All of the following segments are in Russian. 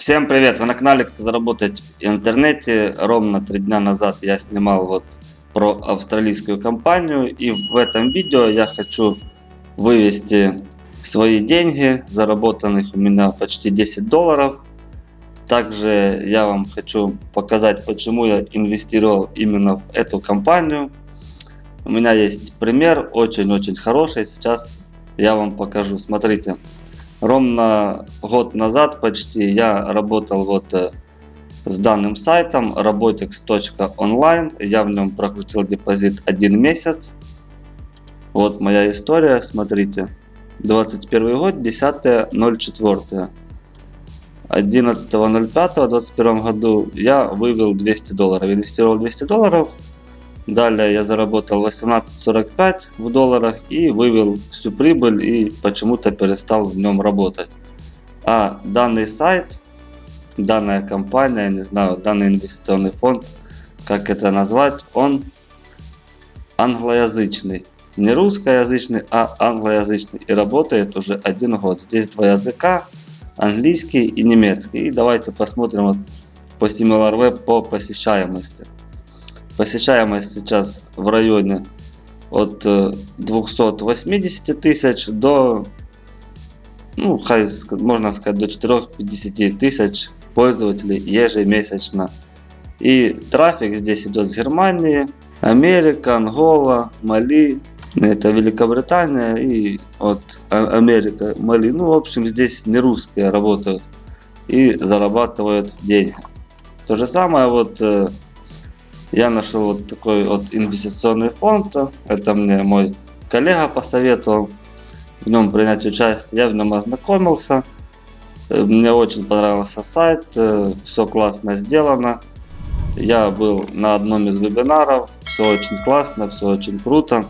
Всем привет! Вы на канале Как заработать в интернете. Ровно три дня назад я снимал вот про австралийскую компанию. И в этом видео я хочу вывести свои деньги, заработанных у меня почти 10 долларов. Также я вам хочу показать, почему я инвестировал именно в эту компанию. У меня есть пример, очень-очень хороший. Сейчас я вам покажу. Смотрите. Ровно год назад почти я работал вот э, с данным сайтом robotics.online. Я в нем прокрутил депозит один месяц. Вот моя история, смотрите. 21 год, 10.04. 11.05 21 году я вывел 200 долларов. Инвестировал 200 долларов. Далее я заработал 18.45 в долларах и вывел всю прибыль и почему-то перестал в нем работать. А данный сайт, данная компания, не знаю, данный инвестиционный фонд, как это назвать, он англоязычный. Не русскоязычный, а англоязычный. И работает уже один год. Здесь два языка, английский и немецкий. И давайте посмотрим вот по SimilarWeb по посещаемости. Посещаемость сейчас в районе от 280 э, тысяч до, ну, можно сказать, до 450 тысяч пользователей ежемесячно. И трафик здесь идет с Германии, Америка, Ангола, Мали, это Великобритания и от а, Америка, Мали. Ну, в общем, здесь не русские работают и зарабатывают деньги. То же самое вот э, я нашел вот такой вот инвестиционный фонд. Это мне мой коллега посоветовал в нем принять участие. Я в нем ознакомился. Мне очень понравился сайт. Все классно сделано. Я был на одном из вебинаров. Все очень классно, все очень круто.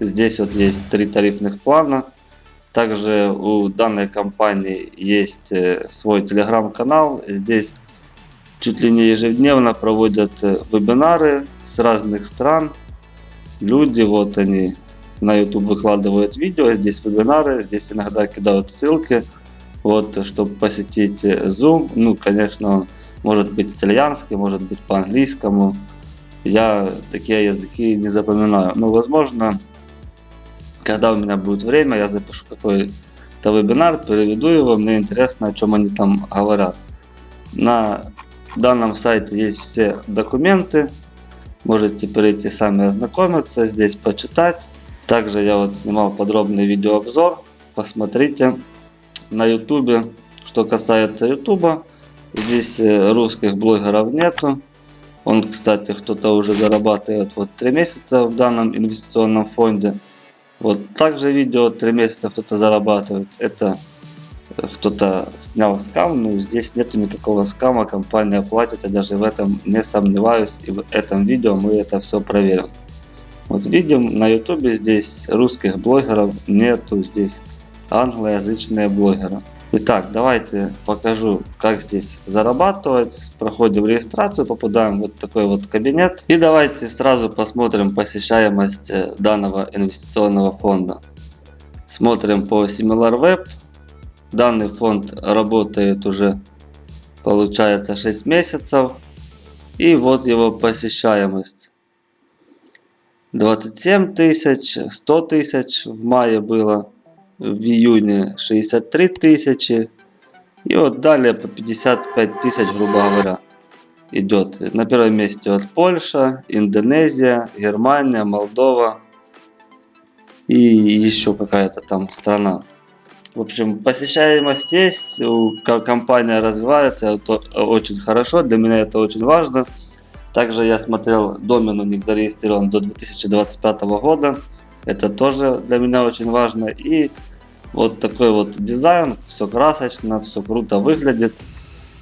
Здесь вот есть три тарифных плана. Также у данной компании есть э, свой телеграм-канал. Здесь чуть ли не ежедневно проводят э, вебинары с разных стран. Люди, вот они на YouTube выкладывают видео, здесь вебинары, здесь иногда кидают ссылки, вот, чтобы посетить э, Zoom. Ну, конечно, он может быть итальянский, может быть по-английскому. Я такие языки не запоминаю. Но, возможно, когда у меня будет время, я запишу какой-то вебинар, переведу его, мне интересно, о чем они там говорят. На в данном сайте есть все документы. Можете перейти сами ознакомиться, здесь почитать. Также я вот снимал подробный видеообзор. Посмотрите на YouTube. Что касается YouTube, здесь э, русских блогеров нету. Он, кстати, кто-то уже зарабатывает вот 3 месяца в данном инвестиционном фонде. Вот также видео 3 месяца кто-то зарабатывает. Это кто-то снял скам, но здесь нету никакого скама, компания платит, я даже в этом не сомневаюсь, и в этом видео мы это все проверим. Вот видим на ютубе здесь русских блогеров нету, здесь англоязычные блогеры. Итак, давайте покажу, как здесь зарабатывать. Проходим регистрацию, попадаем в вот такой вот кабинет. И давайте сразу посмотрим посещаемость э, данного инвестиционного фонда. Смотрим по SimilarWeb. Данный фонд работает уже получается 6 месяцев. И вот его посещаемость. 27 тысяч, 100 тысяч в мае было, в июне 63 тысячи. И вот далее по 55 тысяч, грубо говоря, идет. На первом месте вот Польша, Индонезия, Германия, Молдова и еще какая-то там страна. В общем, посещаемость есть, компания развивается, это очень хорошо, для меня это очень важно. Также я смотрел, домен у них зарегистрирован до 2025 года, это тоже для меня очень важно. И вот такой вот дизайн, все красочно, все круто выглядит.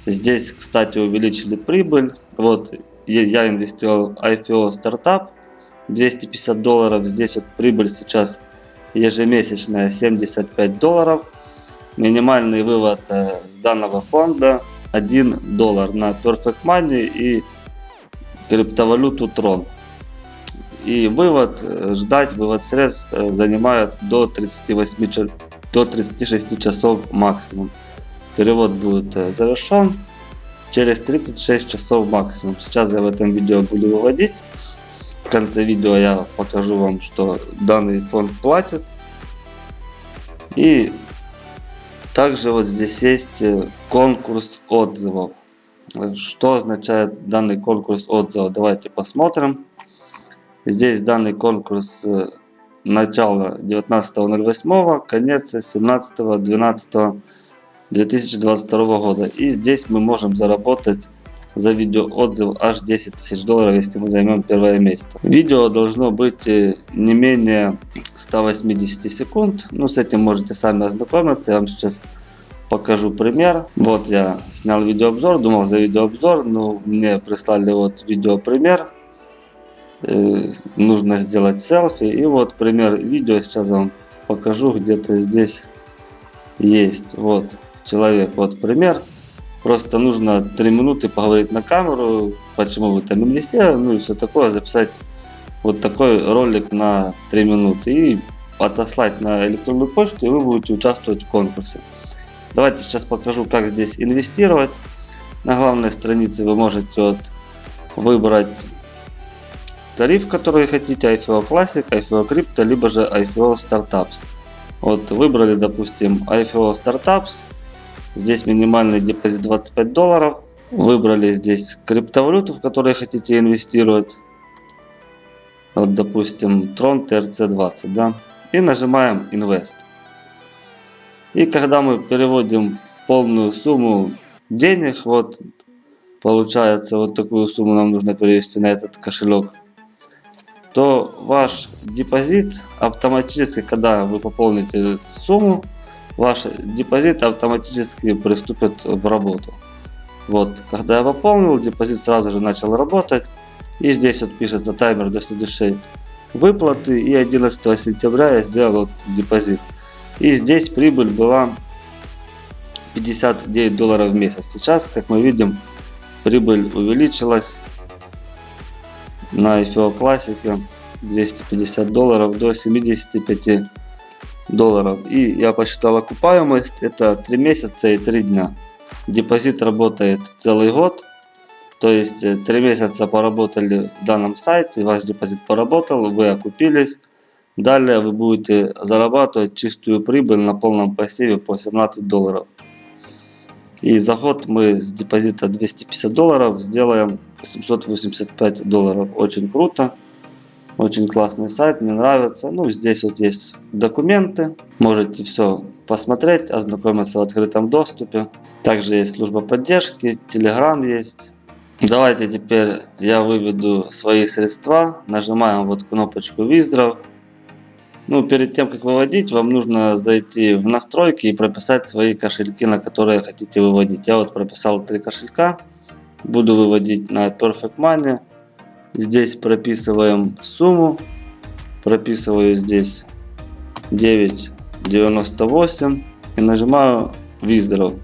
Здесь, кстати, увеличили прибыль. Вот я инвестировал в IFO стартап 250 долларов. Здесь вот прибыль сейчас ежемесячная 75 долларов. Минимальный вывод э, с данного фонда 1 доллар на Perfect Money и криптовалюту Tron. И вывод, э, ждать вывод средств э, занимает до 38 до 36 часов максимум. Перевод будет завершен. через 36 часов максимум. Сейчас я в этом видео буду выводить. Конце видео я покажу вам, что данный фонд платит. И также вот здесь есть э, конкурс отзывов. Что означает данный конкурс отзывов? Давайте посмотрим. Здесь данный конкурс э, начало 19.08, конец 17.12.2022 года. И здесь мы можем заработать за видео отзыв аж 10 тысяч долларов, если мы займем первое место. Видео должно быть э, не менее 180 секунд. Ну, с этим можете сами ознакомиться. Я вам сейчас покажу пример. Вот я снял видеообзор, думал за видеообзор, но мне прислали вот видеопример. Э, нужно сделать селфи. И вот пример видео сейчас вам покажу, где-то здесь есть. Вот человек, вот пример. Просто нужно 3 минуты поговорить на камеру, почему вы там инвестировали, ну и все такое, записать вот такой ролик на 3 минуты и отослать на электронную почту, и вы будете участвовать в конкурсе. Давайте сейчас покажу, как здесь инвестировать. На главной странице вы можете вот выбрать тариф, который хотите, IFO Classic, IFO Crypto, либо же IFO Startups. Вот выбрали, допустим, IFO Startups. Здесь минимальный депозит 25 долларов. Выбрали здесь криптовалюту, в которой хотите инвестировать. Вот, допустим, Tron TRC20, да. И нажимаем Invest. И когда мы переводим полную сумму денег, вот получается вот такую сумму нам нужно перевести на этот кошелек то ваш депозит автоматически, когда вы пополните сумму, ваш депозит автоматически приступит в работу. Вот, когда я пополнил, депозит сразу же начал работать. И здесь вот пишется таймер до следующей выплаты. И 11 сентября я сделал вот депозит. И здесь прибыль была 59 долларов в месяц. Сейчас, как мы видим, прибыль увеличилась на IFO классике 250 долларов до 75 долларов. И я посчитал окупаемость, это 3 месяца и 3 дня. Депозит работает целый год, то есть 3 э, месяца поработали в данном сайте, ваш депозит поработал, вы окупились. Далее вы будете зарабатывать чистую прибыль на полном пассиве по 17 долларов. И заход мы с депозита 250 долларов сделаем 885 долларов. Очень круто. Очень классный сайт, мне нравится. Ну, здесь вот есть документы. Можете все посмотреть, ознакомиться в открытом доступе. Также есть служба поддержки, Telegram есть. Давайте теперь я выведу свои средства. Нажимаем вот кнопочку Withdraw. Ну, перед тем, как выводить, вам нужно зайти в настройки и прописать свои кошельки, на которые хотите выводить. Я вот прописал три кошелька. Буду выводить на Perfect Money. Здесь прописываем сумму. Прописываю здесь 9,98 и нажимаю Withdraw.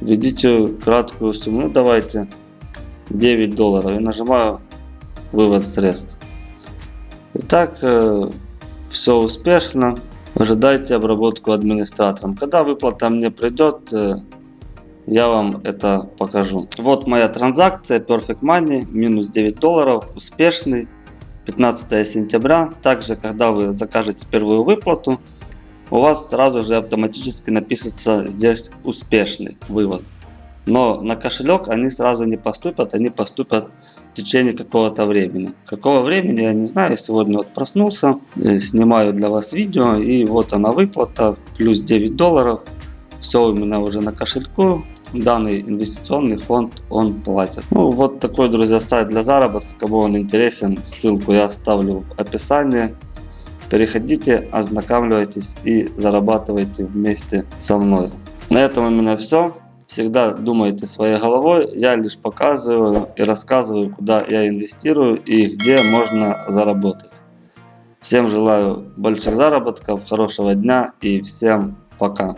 Введите краткую сумму. Ну, давайте 9 долларов и нажимаю вывод средств. Итак, э, все успешно. Ожидайте обработку администратором. Когда выплата мне придет, э, я вам это покажу. Вот моя транзакция Perfect Money, минус 9 долларов, успешный, 15 сентября. Также, когда вы закажете первую выплату, у вас сразу же автоматически напишется здесь успешный вывод. Но на кошелек они сразу не поступят, они поступят в течение какого-то времени. Какого времени, я не знаю. Сегодня вот проснулся, э, снимаю для вас видео, и вот она выплата, плюс 9 долларов. Все у меня уже на кошельку, данный инвестиционный фонд он платит. Ну вот такой, друзья, сайт для заработка. Кому он интересен, ссылку я оставлю в описании. Переходите, ознакомьтесь и зарабатывайте вместе со мной. На этом у меня все. Всегда думайте своей головой. Я лишь показываю и рассказываю, куда я инвестирую и где можно заработать. Всем желаю больших заработков, хорошего дня и всем пока.